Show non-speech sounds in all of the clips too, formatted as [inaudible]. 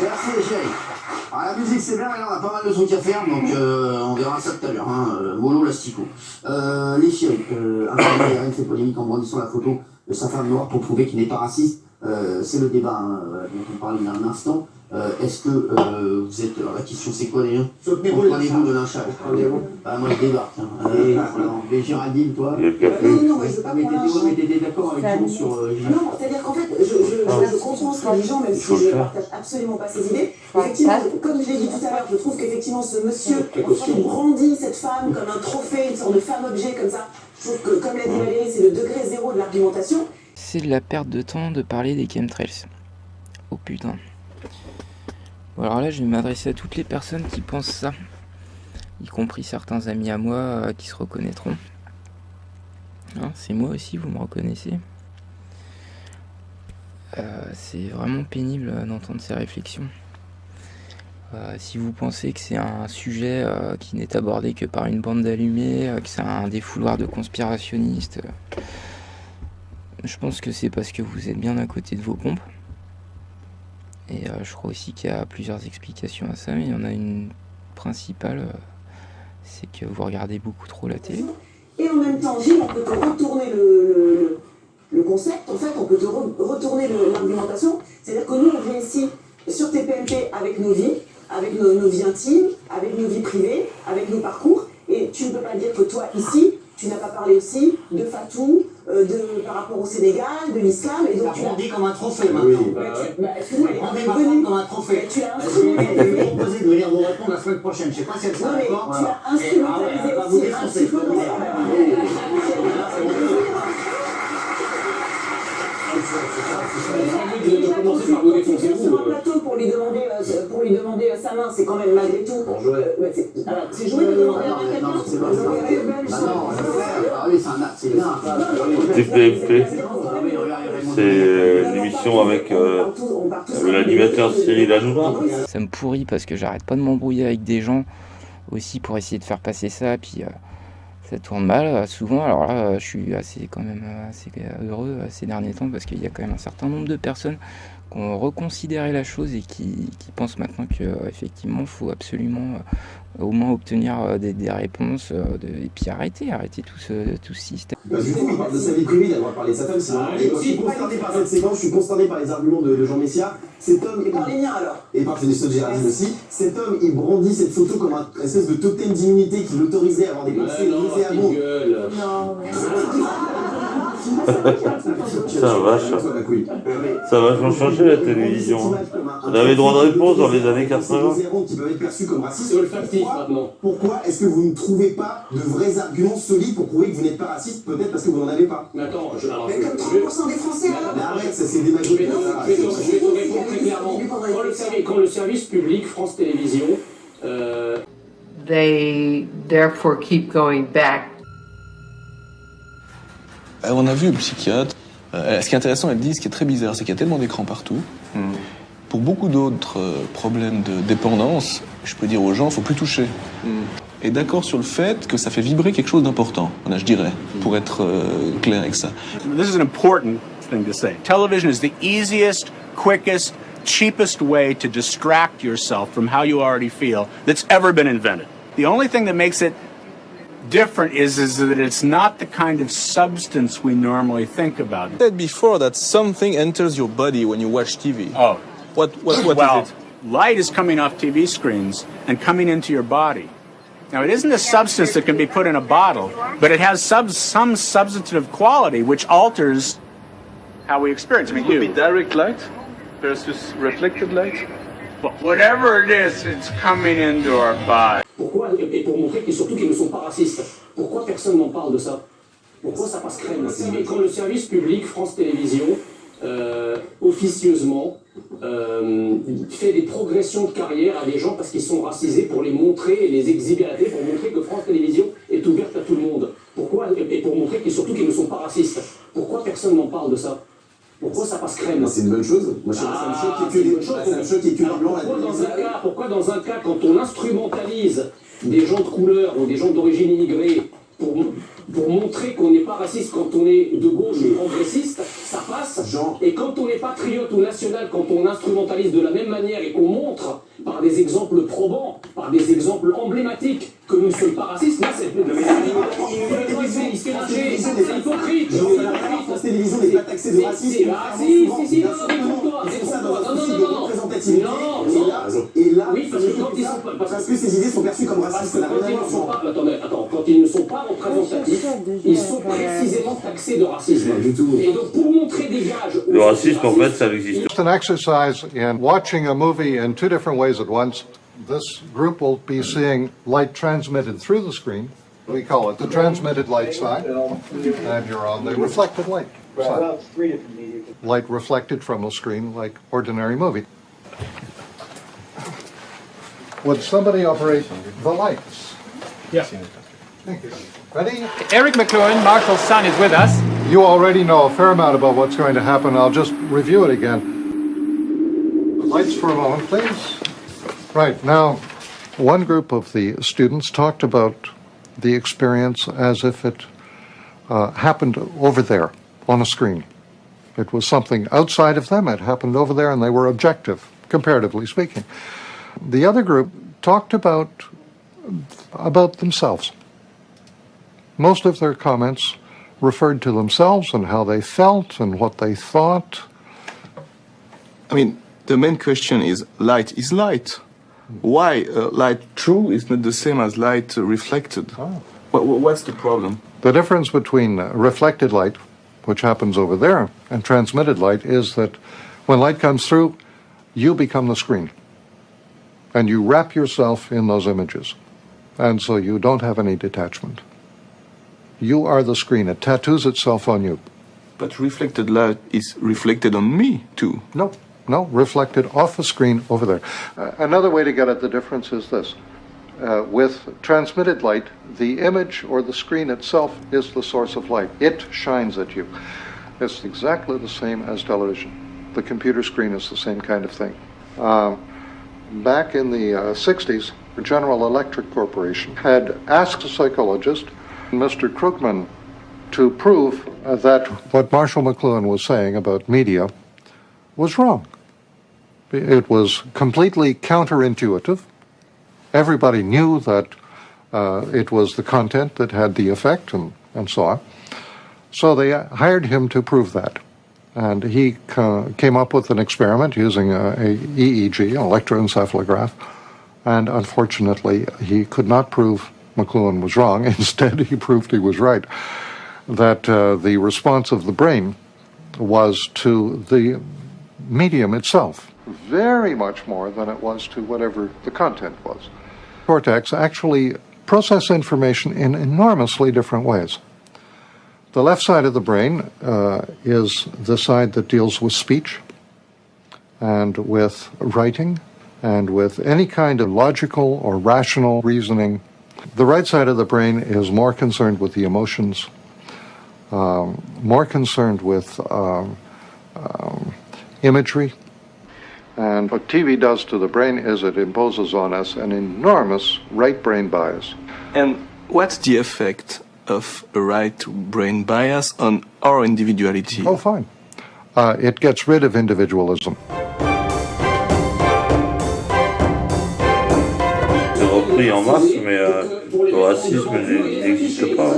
Merci les chéris. Alors, la musique c'est bien, mais là on a pas mal de trucs à faire, donc euh, on verra ça tout à l'heure. Hein. euh, Mollo l'astico. Euh, les chéris, euh, un fait polémique en brandissant la photo de sa femme noire pour prouver qu'il n'est pas raciste. Euh, c'est le débat hein, dont on parlait il y a un instant. Euh, Est-ce que euh, vous êtes... Alors la question c'est quoi d'ailleurs Comprenez-vous de lynchage Ah, moi je débarque. Hein. Euh, alors, mais Géraldine, toi. Non, non, mais je veux pas Ah, d'accord avec nous sur... euh, Non, c'est-à-dire qu'en fait, je, je, je comprends ce que les gens, même si je ne partage absolument pas ses idées. Effectivement, comme je l'ai dit tout à l'heure, je trouve qu'effectivement ce monsieur il brandit cette femme comme un trophée, une sorte de femme-objet comme ça. Je trouve que, comme l'a dit Valérie, c'est le degré zéro de l'argumentation. C'est de la perte de temps de parler des chemtrails. Oh putain. Bon alors là je vais m'adresser à toutes les personnes qui pensent ça. Y compris certains amis à moi euh, qui se reconnaîtront. Hein, c'est moi aussi, vous me reconnaissez. Euh, c'est vraiment pénible euh, d'entendre ces réflexions. Si vous pensez que c'est un sujet qui n'est abordé que par une bande d'allumés, que c'est un défouloir de conspirationnistes, je pense que c'est parce que vous êtes bien à côté de vos pompes. Et euh, je crois aussi qu'il y a plusieurs explications à ça, mais il y en a une principale, euh, c'est que vous regardez beaucoup trop la télé. Et en même temps, Gilles, on peut te retourner le, concept, en fait, on peut te re- retourner l'argumentation. C'est-à-dire que nous, on vient ici sur TPMP avec nos vies, avec nos, vies intimes, avec nos vies privées, avec nos parcours. Et tu ne peux pas dire que toi, ici, tu n'as pas parlé aussi de Fatou, de, par rapport au Sénégal, de l'islam. Et donc, tu dit comme un trophée maintenant. Bah, tu- bah, excuse-moi, elle comme un trophée. Tu as Je vais instrumentalisé. proposer de venir vous répondre la semaine prochaine. Je sais pas si elle sera d'accord. tu as instrumentalisé vous aussi un défoncer, petit peu vous dans sur un plateau pour lui demander, euh, pour lui demander euh, sa main, c'est quand même malgré tout. Euh, c'est joué de demander à quelqu'un c'est pas Ah oui, c'est un l'émission avec euh, l'animateur Cyril Hanouna. Ça me pourrit parce que j'arrête pas de m'embrouiller avec des gens aussi pour essayer de faire passer ça, puis euh, ça tourne mal euh, souvent. Alors là, euh, je suis assez quand même euh, assez heureux ces derniers temps parce qu'il y a quand même un certain nombre de personnes qui ont reconsidéré la chose et qui, qui pensent maintenant que effectivement, faut absolument au moins obtenir euh, des, des réponses euh, de- et puis arrêter, arrêter tout ce, tout ce système. Bah, du coup, il parle de sa vie privée, le droit de parler de sa femme, c'est moi, je suis consterné par cette séquence, je suis consterné par les arguments de, de Jean Messia. Cet homme, Et par les miens alors et par Félicien Gérardine aussi, cet homme, il brandit cette photo comme un espèce de totem d'immunité qui l'autorisait à avoir des pensées nauséabondes. Non, mais Ça ma couille. Ça va vachement changer la télévision. hein. On avait droit de réponse dans les années 80. qui peuvent être perçus comme racistes. C'est olfactif Pourquoi- est-ce que vous ne trouvez pas de vrais arguments solides pour prouver que vous n'êtes pas raciste Peut-être parce que vous n'en avez pas? Mais attends, je, alors, Mais comme je vais- 30% des Français alors Mais arrête, ça c'est démagogique. ça. je vais te- répondre très clairement. Quand le, service, public, France Télévisions, euh, They therefore keep going back On a vu le psychiatre. Euh, ce qui est intéressant, elle dit, ce qui est très bizarre, c'est qu'il y a tellement d'écrans partout. Pour beaucoup d'autres euh, problèmes de dépendance, je peux dire aux gens, faut plus toucher. Et d'accord sur le fait que ça fait vibrer quelque chose d'important, voilà, je dirais, pour être euh, clair avec ça. This is an important thing to say. Television is the easiest, quickest, cheapest way to distract yourself from how you already feel that's ever been invented. The only thing that makes it different is, is that it's not the kind of substance we normally think about. I said before that something enters your body when you watch TV. Oh, What, what, what well, is it? light is coming off TV screens and coming into your body. Now, it isn't a substance that can be put in a bottle, but it has sub- some substantive quality which alters how we experience. I mean, you. direct light versus reflected light. But whatever it is, it's coming into our body. Pourquoi, et pour montrer qu'ils surtout qu'ils ne sont pas racistes, pourquoi personne n'en parle de ça? Pourquoi ça passe crème? Et quand le service public, France Télévisions, euh, officieusement, euh, fait des progressions de carrière à des gens parce qu'ils sont racisés pour les montrer et les exhiber à la télé, pour montrer que France Télévisions est ouverte à tout le monde. Pourquoi? Et et pour montrer qu'ils surtout qu'ils ne sont pas racistes. Pourquoi personne n'en parle de ça? Pourquoi ça passe crème C'est une bonne chose. Moi, ça me choque qu'il y ait que des- ça me choque qu'il y ait que pourquoi dans un cas, quand on instrumentalise des gens de couleur ou des gens d'origine immigrée pour, pour montrer qu'on n'est pas raciste quand on est de gauche ou progressiste, ça passe. Et quand on est patriote ou national, quand on instrumentalise de la même manière et qu'on montre par des exemples probants, par des exemples emblématiques que nous ne sommes pas racistes, là c'est c'est hypocrite. N'est pas taxée de racisme. C'est raciste, non, non. Non, non, non, non, non. Non, Et non. là, et là, Oui, parce que quand ils sont pas- parce parce que ces idées sont perçues comme Parce racistes, que quand ils ne sont pas, attendez, attends, quand ils ne sont pas représentatifs, ils sont précisément taxés de racisme. Du tout. Et donc pour montrer des gages. Le racisme, en fait, ça n'existe Just an exercise in watching a movie in two different ways at once. This group will be seeing light transmitted through the screen. We call it the transmitted light side, and you're on the reflected light side. Light reflected from a screen like ordinary movie. Would somebody operate the lights? Yeah. Thank you. Ready? Eric McLuhan, Marshall's son, is with us. You already know a fair amount about what's going to happen. I'll just review it again. Lights for a moment, please. Right, now, one group of the students talked about the experience as if it uh, happened over there on a screen. It was something outside of them, it happened over there, and they were objective, comparatively speaking. The other group talked about, about themselves. Most of their comments referred to themselves and how they felt and what they thought. I mean, the main question is light is light. Why uh, light true is not the same as light uh, reflected? What, what's the problem? The difference between uh, reflected light, which happens over there, and transmitted light is that when light comes through, you become the screen. And you wrap yourself in those images. And so you don't have any detachment. You are the screen. It tattoos itself on you. But reflected light is reflected on me too. No, no, reflected off the screen over there. Uh, another way to get at the difference is this. Uh, with transmitted light, the image or the screen itself is the source of light. It shines at you. It's exactly the same as television. The computer screen is the same kind of thing. Um, back in the uh, 60s, General Electric Corporation had asked a psychologist, Mr. Krugman, to prove uh, that what Marshall McLuhan was saying about media was wrong. It was completely counterintuitive. Everybody knew that uh, it was the content that had the effect and, and so on. So they hired him to prove that. And he came up with an experiment using a, a EEG, an electroencephalograph. And unfortunately, he could not prove McLuhan was wrong. [laughs] Instead, he proved he was right. That uh, the response of the brain was to the medium itself, very much more than it was to whatever the content was. Cortex actually process information in enormously different ways. The left side of the brain uh, is the side that deals with speech and with writing and with any kind of logical or rational reasoning. The right side of the brain is more concerned with the emotions, um, more concerned with um, um, imagery. And what TV does to the brain is it imposes on us an enormous right brain bias. And what's the effect of a right brain bias on our individuality? Oh, fine. Uh, it gets rid of individualism. C'est repris en masse, mais euh, le racisme n'existe pas. euh,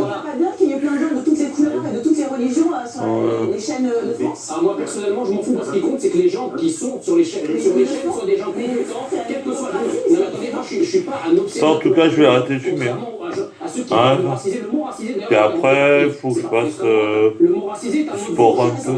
sur les, les chaînes de France Ah, moi personnellement, je m'en fous parce qu'il compte, c'est que les gens qui sont sur les chaînes, sur les chaînes soient des gens compétents, quel que soit le. Non, mais attendez, moi je suis pas un obsédé. Ça, en tout cas, je vais arrêter de fumer. Hein. Puis après, il faut que je fasse euh, Le mot racisé est un sport un peu. Un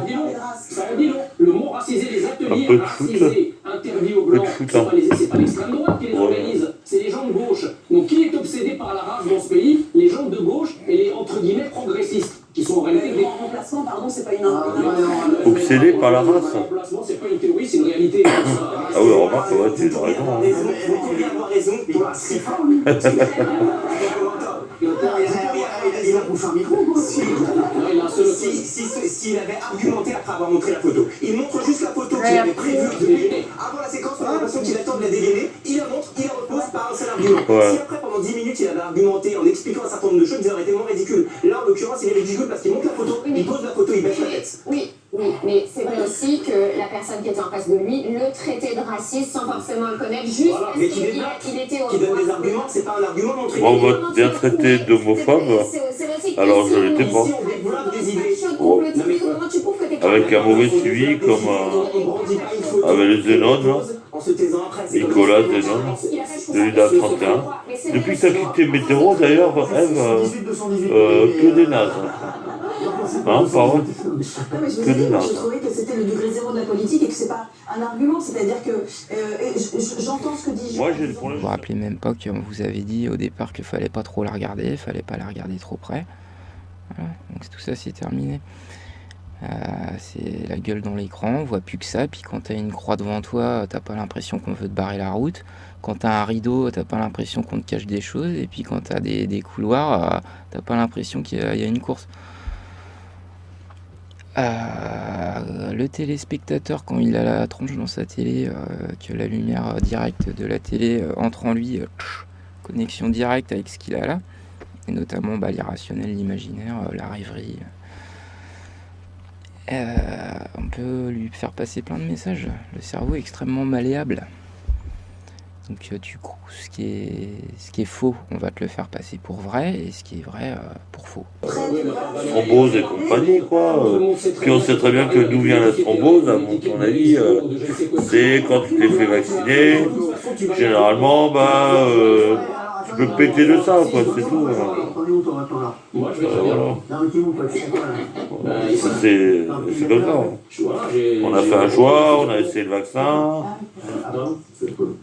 de foot. racisés, interdits aux peu de blancs, foot, c'est hein. pas les- c'est pas l'extrême droite qui les Ouais. organise, c'est les gens de gauche. Donc qui est obsédé par la race dans ce pays? Les gens de gauche et les entre guillemets progressistes, qui sont en réalité des Le remplacement, pardon, c'est pas une Ah, Obsédé par la race. Le remplacement, c'est pas une théorie, c'est une réalité. Ah oui, remarque, ouais, tu as raison. hein. Raison, mais il. Il a bouffé un micro, il S'il avait argumenté après avoir montré la photo, il montre juste la photo qu'il avait prévue depuis- avant la séquence, on a l'impression qu'il attend de la dégainer, il la montre, il la repose par un seul argument. Si après, pendant pendant 10 minutes, il avait argumenté en expliquant un certain nombre de choses, ils auraient été moins ridicules. Là, en l'occurrence, il est ridicule parce qu'il monte la photo, il pose la photo, il baisse la tête. Oui, mais c'est vrai aussi que la personne qui était en face de lui le traitait de raciste sans forcément le connaître, juste Voilà, parce qu'il était au qui donne des arguments, c'est pas un argument montré. Moi, on m'a bien traité d'homophobe, alors je l'étais pas. Oh. Avec un mauvais suivi comme euh, avec le Zénon, là. En se taisant après, c'est comme Nicolas. Zénon, de l'UDA 31. Depuis que tu as quitté Météo, d'ailleurs, Eve, euh, euh, que des nazes. Hein, Non, mais je vous Que ai dit, je trouvais que c'était le degré zéro de la politique et que c'est pas un argument. C'est-à-dire que euh, j'entends ce que dit Moi, j'ai le problème. Vous vous rappelez même pas qu'on vous avait dit au départ qu'il fallait pas trop la regarder, fallait pas la regarder trop près. Voilà, donc tout ça c'est terminé. Euh, c'est la gueule dans l'écran, on voit plus que ça, puis quand t'as une croix devant toi, t'as pas l'impression qu'on veut te barrer la route. Quand t'as un rideau, t'as pas l'impression qu'on te cache des choses, et puis quand t'as des, des couloirs, euh, t'as pas l'impression qu'il il y a une course. Le téléspectateur, quand il a la tronche dans sa télé, euh, que la lumière euh, directe de la télé euh, entre en lui, connexion directe avec ce qu'il a là, et notamment bah, l'irrationnel, l'imaginaire, la rêverie. On peut lui faire passer plein de messages. Le cerveau est extrêmement malléable. Donc euh, tu cro- ce qui est ce qui est faux, on va te le faire passer pour vrai, et ce qui est vrai euh, pour faux. thrombose et compagnie, quoi. Euh, Puis on sait très bien que d'où vient la thrombose, à mon avis, euh, c'est quand tu t'es fait vacciner, généralement, bah, euh, peux péter de ça, quoi, c'est tout. Moi, je vais là Bah, C'est comme ça. J'ai- On a fait un choix, on a essayé le vaccin. Ah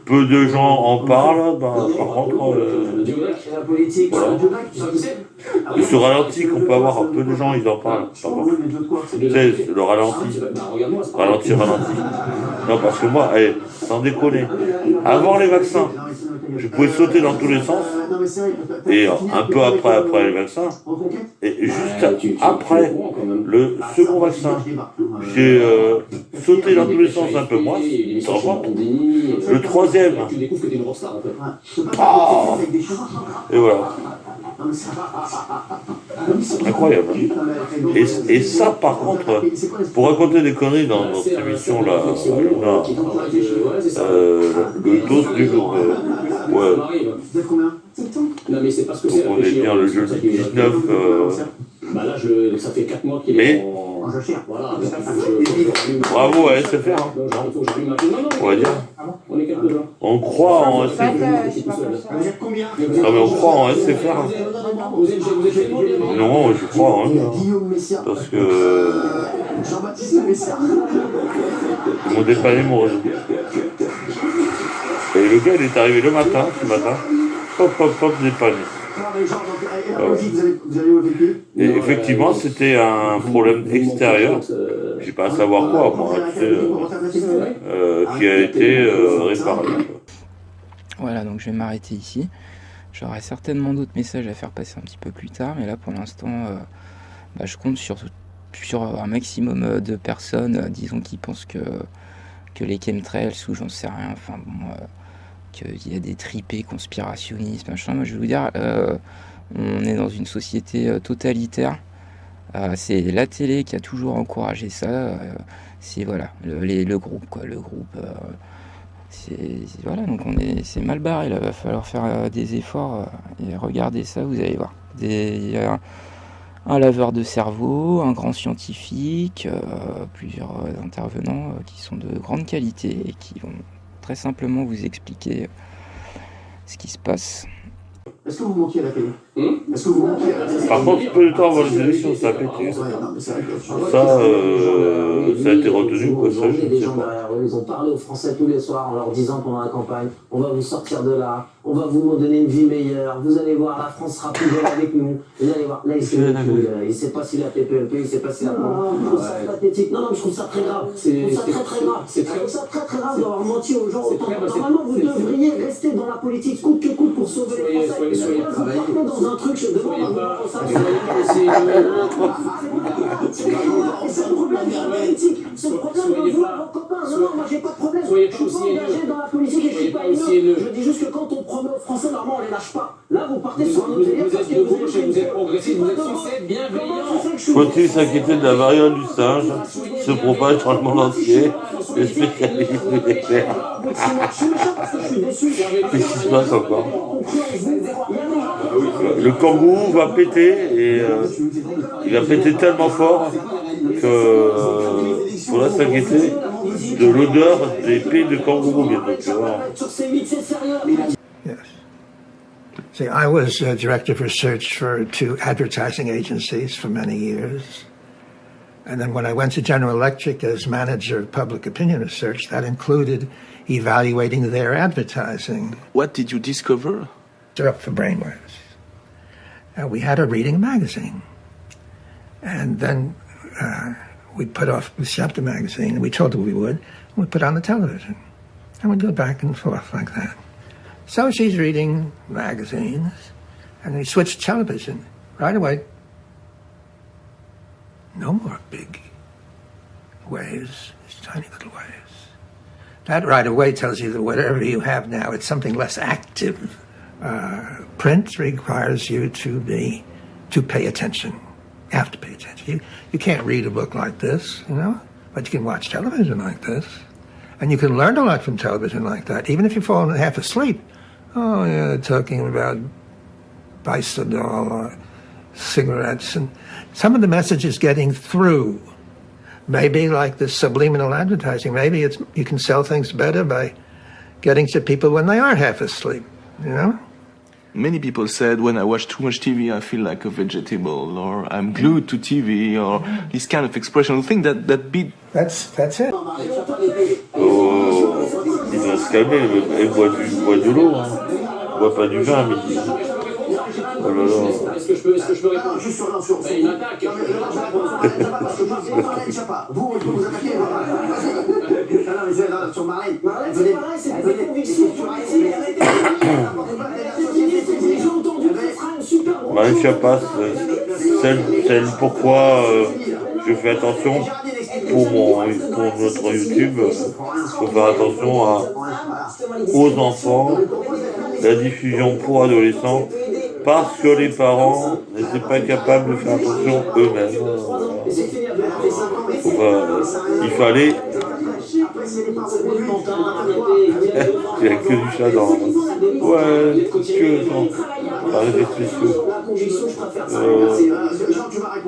Peu de gens en parlent, ben, par contre, euh, Voilà. il se ralentit qu'on peut avoir, peu de gens ils en parlent. Tu sais, le ralenti, Bah, pas ralenti, ralenti. Non, parce que moi, eh, sans déconner, avant les vaccins, je pouvais sauter dans tous les sens, Euh, et un peu le- après, après vaccins, Reconquête et juste Ah, après le second vaccin, j'ai euh, sauté dans tous les sens un peu moins, compte Le troisième, Ah. et voilà, mais c'est- incroyable. Et, et ça, par contre, pour raconter des conneries dans notre émission là, là, euh, le dos du jour, euh, ouais, Vous êtes combien Non mais c'est parce que donc c'est on est bien le jeudi 19, euh, Bah là, je, ça fait 4 mois qu'il Mais- est en... En. Voilà, donc, je- bravo à SFR, hein. Donc, Non, non, on va dire. on est quelques-uns. On croit en SFR. Vous êtes combien Non mais on croit en SFR. Non, je crois en hein. Guillaume Messia. Parce que Jean-Baptiste Messia. ils m'ont dépanné mon réseau. Le gars, il est arrivé le matin, ce matin, hop, hop, hop, dépanné. Genre, donc, et effectivement, c'était un problème extérieur, j'ai pas à savoir quoi, moi, tu sais, euh, euh, qui a été euh, réparé. Voilà, donc je vais m'arrêter ici. J'aurai certainement d'autres messages à faire passer un petit peu plus tard, mais là pour l'instant, euh, bah, je compte sur, sur un maximum de personnes, euh, disons, qui pensent que, que les chemtrails, ou j'en sais rien, enfin bon, euh, qu'il y a des tripés conspirationnistes, machin. Je vais vous dire, euh, on est dans une société euh, totalitaire. Euh, c'est la télé qui a toujours encouragé ça. euh, c'est voilà, le, groupe, quoi, le groupe. euh, c'est voilà donc on est c'est mal barré là va falloir faire euh, des efforts euh, et ça vous allez voir un, un laveur de cerveau un grand scientifique euh, plusieurs euh, intervenants euh, qui sont de grande qualité et qui vont très simplement vous expliquer euh, ce qui se passe Est-ce que vous manquiez à la télé Hmm? Est-ce que vous manquiez à la télé Par contre, peu de temps avant les élections, ça a pété. Ouais, non, mais que- Ça, euh, ça a été retenu, quoi, ça, je Ils ont ne sais des gens pas. derrière eux, ils ont parlé aux Français tous les soirs en leur disant pendant la campagne on va vous sortir de là, on va vous donner une vie meilleure, vous allez voir, la France sera plus belle avec nous. Vous allez voir, là il sait il sait pas s'il a TPMP, il sait pas s'il a. Non, je trouve ça pathétique. Non, non, je trouve ça très grave. Je trouve ça très très grave. c'est Je très- trouve ça très très grave d'avoir menti aux gens Normalement, vous devriez rester dans la politique coûte que coûte pour sauver les Français. Soyez- soyez- Là, vous partez dans un truc, je demande Soyez à vous pas, consacrer- soyez pas. aussi... c'est le problème. C'est le problème de Soyez vous, pas- vos copains. Non, moi j'ai pas de problème. soyez pas aussi engagé dans la politique et je suis pas haineux. dis juste que quand on promet aux Français, normalement on les lâche pas. partez sur Vous délire parce êtes que de vous êtes vous êtes progressiste, vous êtes Comment- censé être bienveillant. Faut-il s'inquiéter de la variole du singe se propage dans le monde entier. Je suis méchant parce que je suis déçu. Qu'est-ce qui se passe encore Le kangourou va péter et euh, il va péter tellement fort que euh, faudra s'inquiéter de l'odeur des pieds de kangourou bientôt. tu vois. Sur ces mythes, c'est sérieux. Yes. See, I was uh, director of research for two advertising agencies for many years. And then when I went to General Electric as manager of public opinion research, that included evaluating their advertising. What did you discover? They're up for brainwaves. And we had a reading magazine. And then uh, we put off, the chapter magazine, and we told her we would, and we put on the television. And we'd go back and forth like that. So she's reading magazines, and we switched television right away. No more big waves, just tiny little waves. That right away tells you that whatever you have now, it's something less active. Uh, print requires you to be to pay attention. You have to pay attention. You, you can't read a book like this, you know, but you can watch television like this. And you can learn a lot from television like that, even if you fall half asleep. Oh, yeah, talking about bisoprolol or cigarettes. And some of the message is getting through. Maybe like this subliminal advertising, maybe it's you can sell things better by getting to people when they are half asleep, you know? Many people said when I watch too much TV, I feel like a vegetable, or I'm glued to TV, or this kind of expression. I think that that beat. That's that's it. Oh, il va se calmer, elle boit, du, boit de l'eau, hein. elle boit pas du vin à Est-ce que je peux, est-ce que je peux répondre Juste sur, non, sur, Ben, Il m'attaque. Non, mais je Schiappa. Vous, on peut vous attaquer. Non, mais c'est- sur Marlène. Marlène, c'est pareil, c'est des convictions J'ai entendu que ce sera une super grosse Marlène chose. Schiappa, c'est celle, celle pourquoi euh, je fais attention pour, mon, pour notre YouTube, il faut faire attention à, aux enfants, la diffusion pour adolescents, parce que les parents n'étaient pas capables de faire attention eux-mêmes. Pas- il fallait il n'y a que du chat dans. Ouais, que dans. Par les spéciaux. Euh.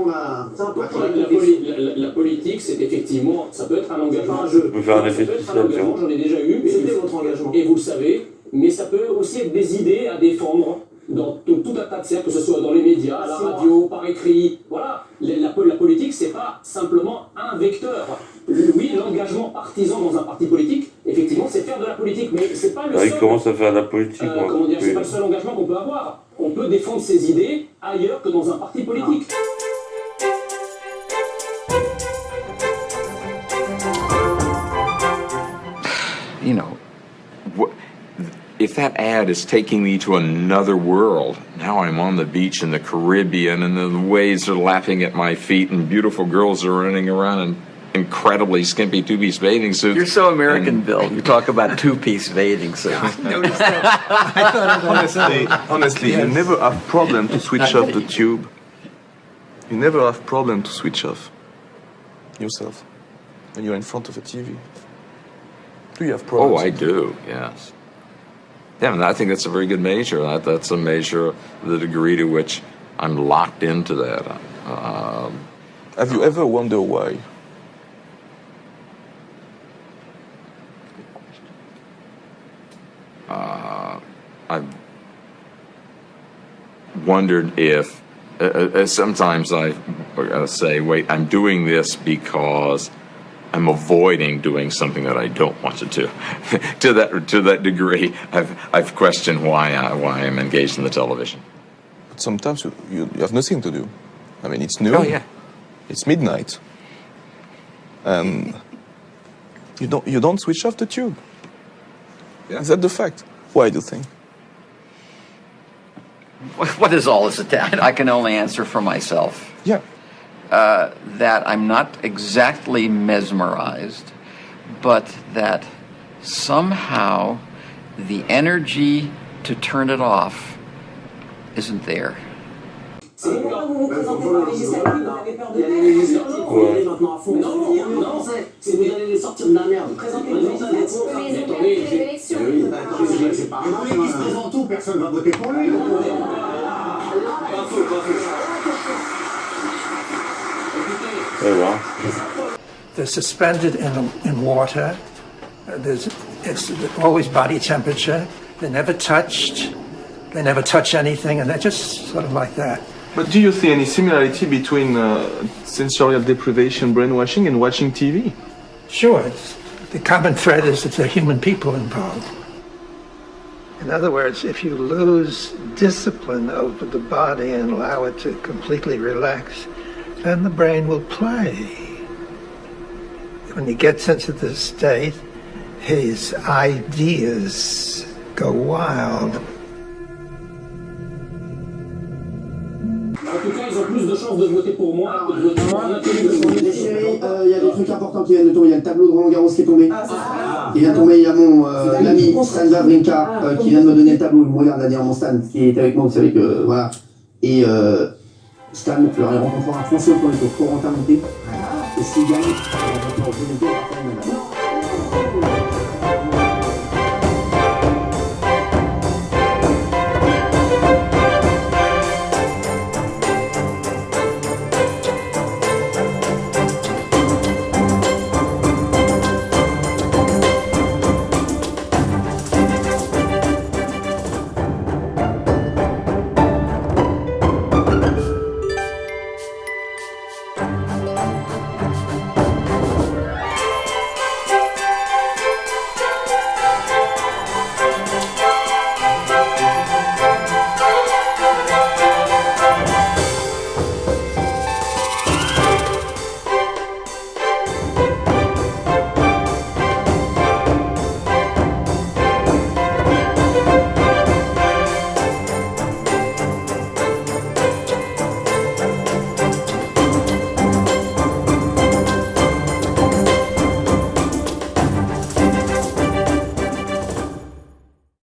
La, la poli- la- la- la politique, c'est effectivement, ça peut être un engagement. Un jeu. faire un effet spécial, j'en ai déjà eu. et C'était vous- votre engagement. Et vous le savez, mais ça peut aussi être des idées à défendre dans tout, tout un tas de cercles, que ce soit dans les médias, à la radio, par écrit. Voilà, la, la, la politique, c'est pas simplement un vecteur. Oui, l'engagement partisan dans un parti politique, effectivement, c'est faire de la politique, mais c'est pas le là, seul. il commence à faire de la politique. euh, moi. comment dire, c'est Oui. pas le seul engagement qu'on peut avoir. On peut défendre ses idées ailleurs que dans un parti politique. you know, if that ad is taking me to another world, now I'm on the beach in the Caribbean and the waves are lapping at my feet and beautiful girls are running around in incredibly skimpy two-piece bathing suits. You're so American, Bill. You talk about two-piece bathing suits. [laughs] honestly, honestly, you never have problem to switch off the tube. You never have problem to switch off yourself when you're in front of a TV. Do you have problems? Oh. I do, yes. Yeah, and I think that's a very good measure. That, that's a measure of the degree to which I'm locked into that. Um, Have you ever wondered why? uh, I've wondered if uh, uh, sometimes I uh, say, wait, I'm doing this because I'm avoiding doing something that I don't want to do. [laughs] to that to that degree, I've I've questioned why I, why I'm engaged in the television. But sometimes you, you, you have nothing to do. I mean, it's noon. Oh, yeah. It's midnight. And you don't you don't switch off the tube. Is that the fact? Why do you think? what is all this attack? I can only answer for myself. Yeah. Uh, that I'm not exactly mesmerized, but that somehow the energy to turn it off isn't there. C'est pourquoi vous vous présentez pas législative, vous avez peur de Il y a les législatives, Non, faut y Ouais. maintenant à fond. Non, non, non, c'est- c'est vous allez les sortir de la merde. Présentez-vous Vous aux allez les autres. Mais attendez, les élections. Oui, bah, c'est- c'est pas Et vous se présente où Personne va voter pour lui. Voilà. They're suspended in, in water. Uh, There's, it's always body temperature. They're never touched. They never touch anything, and they're just sort of like that. But do you see any similarity between uh, sensorial deprivation, brainwashing, and watching TV? Sure, it's, the common thread is that there are human people involved. In other words, if you lose discipline over the body and allow it to completely relax, then the brain will play. When he gets into this state, his ideas go wild. En tout cas, ils ont plus de chances de voter pour moi que de voter pour il y a des trucs importants qui viennent de tomber. Il y a le tableau de Roland Garros qui est tombé. Il vient de tomber, il y a mon euh, l'ami Stan Wawrinka euh, qui vient de me donner le tableau. Il me regarde là derrière mon Stan, qui est avec moi, vous savez que voilà. Et euh, Stan, il rencontrera François Point au Corentin Monté. Et s'il gagne, il rencontrera